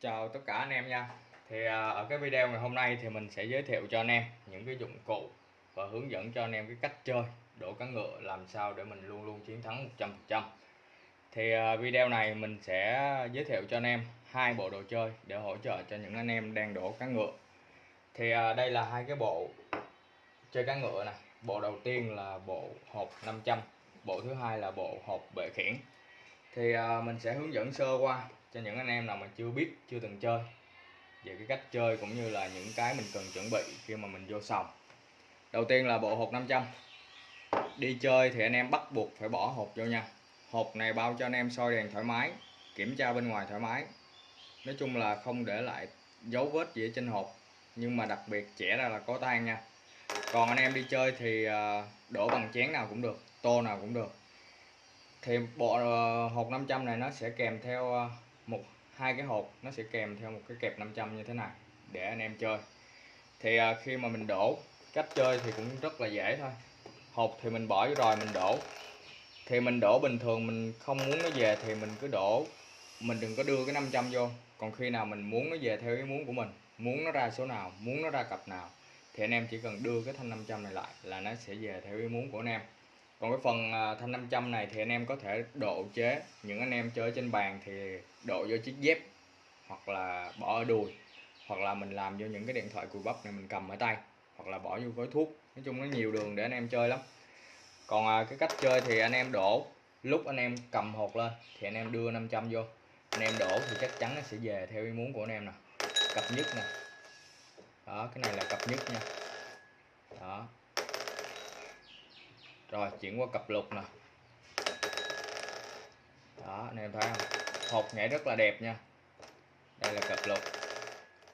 chào tất cả anh em nha. Thì à, ở cái video ngày hôm nay thì mình sẽ giới thiệu cho anh em những cái dụng cụ và hướng dẫn cho anh em cái cách chơi, đổ cá ngựa làm sao để mình luôn luôn chiến thắng 100% thì à, video này mình sẽ giới thiệu cho anh em hai bộ đồ chơi để hỗ trợ cho những anh em đang đổ cá ngựa. Thì à, đây là hai cái bộ chơi cá ngựa này. Bộ đầu tiên là bộ hộp 500 bộ thứ hai là bộ hộp bệ khiển. Thì mình sẽ hướng dẫn sơ qua cho những anh em nào mà chưa biết, chưa từng chơi. Về cái cách chơi cũng như là những cái mình cần chuẩn bị khi mà mình vô sòng. Đầu tiên là bộ hộp 500 đi chơi thì anh em bắt buộc phải bỏ hộp vô nha. Hộp này bao cho anh em soi đèn thoải mái, kiểm tra bên ngoài thoải mái. Nói chung là không để lại dấu vết gì ở trên hộp, nhưng mà đặc biệt trẻ ra là có tan nha. Còn anh em đi chơi thì à, đổ bằng chén nào cũng được, tô nào cũng được. Thì bộ ờ, hộp 500 này nó sẽ kèm theo à, một hai cái hộp nó sẽ kèm theo một cái kẹp 500 như thế này để anh em chơi. Thì à, khi mà mình đổ cách chơi thì cũng rất là dễ thôi. Hộp thì mình bỏ vô rồi mình đổ. Thì mình đổ bình thường mình không muốn nó về thì mình cứ đổ. Mình đừng có đưa cái 500 vô. Còn khi nào mình muốn nó về theo ý muốn của mình muốn nó ra số nào muốn nó ra cặp nào thì anh em chỉ cần đưa cái thanh 500 này lại là nó sẽ về theo ý muốn của anh em còn cái phần à, thanh 500 này thì anh em có thể độ chế. Những anh em chơi trên bàn thì độ vô chiếc dép hoặc là bỏ ở đùi hoặc là mình làm vô những cái điện thoại cùi bắp này mình cầm ở tay hoặc là bỏ vô gói thuốc. Nói chung nó nhiều đường để anh em chơi lắm. Còn à, cái cách chơi thì anh em đổ. Lúc anh em cầm hột lên thì anh em đưa 500 vô. Anh em đổ thì chắc chắn nó sẽ về theo ý muốn của anh em nè. Cặp nhất nè. Đó cái này là cặp nhất nha. Đó rồi, chuyển qua cặp lục nè. Đó, anh em thấy không? Hột nhảy rất là đẹp nha. Đây là cặp lục.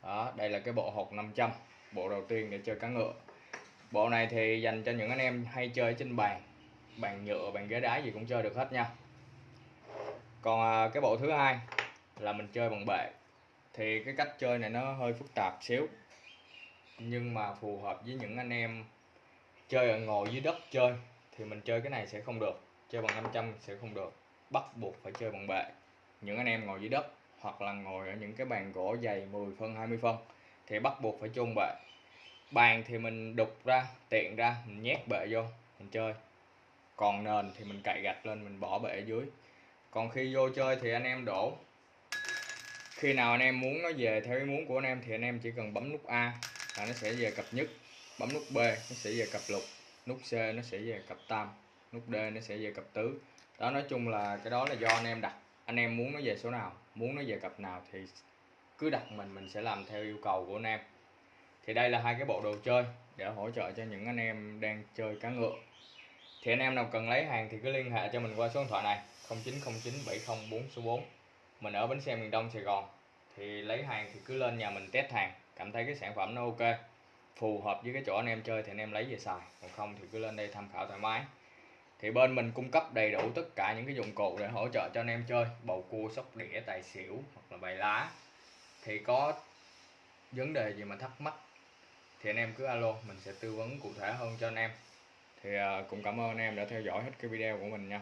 Đó, đây là cái bộ hột 500 bộ đầu tiên để chơi cá ngựa. Bộ này thì dành cho những anh em hay chơi trên bàn. Bàn nhựa, bàn ghế đá gì cũng chơi được hết nha. Còn à, cái bộ thứ hai là mình chơi bằng bệ. Thì cái cách chơi này nó hơi phức tạp xíu. Nhưng mà phù hợp với những anh em chơi ở ngồi dưới đất chơi thì mình chơi cái này sẽ không được, chơi bằng 500 sẽ không được. Bắt buộc phải chơi bằng bệ. Những anh em ngồi dưới đất hoặc là ngồi ở những cái bàn gỗ dày 10 phân 20 phân thì bắt buộc phải chôn bệ. Bàn thì mình đục ra, tiện ra, mình nhét bệ vô, mình chơi. Còn nền thì mình cậy gạch lên, mình bỏ bệ ở dưới. Còn khi vô chơi thì anh em đổ. Khi nào anh em muốn nó về theo ý muốn của anh em thì anh em chỉ cần bấm nút A là nó sẽ về cặp nhất, bấm nút B nó sẽ về cặp lục nút C nó sẽ về cặp tam, nút D nó sẽ về cặp tứ. Đó, nói chung là cái đó là do anh em đặt. Anh em muốn nó về số nào, muốn nó về cặp nào thì cứ đặt mình mình sẽ làm theo yêu cầu của anh em. Thì đây là hai cái bộ đồ chơi để hỗ trợ cho những anh em đang chơi cá ngựa. Thì anh em nào cần lấy hàng thì cứ liên hệ cho mình qua số điện thoại này 0909 704 số 4 mình ở bến xe miền Đông Sài Gòn, thì lấy hàng thì cứ lên nhà mình test hàng. Cảm thấy cái sản phẩm nó ok phù hợp với cái chỗ anh em chơi thì anh em lấy về xài. Còn không thì cứ lên đây tham khảo thoải mái. Thì bên mình cung cấp đầy đủ tất cả những cái dụng cụ để hỗ trợ cho anh em chơi. Bầu cua, sóc đĩa, tài xỉu hoặc là bài lá. Thì có vấn đề gì mà thắc mắc thì anh em cứ alo, mình sẽ tư vấn cụ thể hơn cho anh em. Thì à, cũng cảm ơn anh em đã theo dõi hết cái video của mình nha.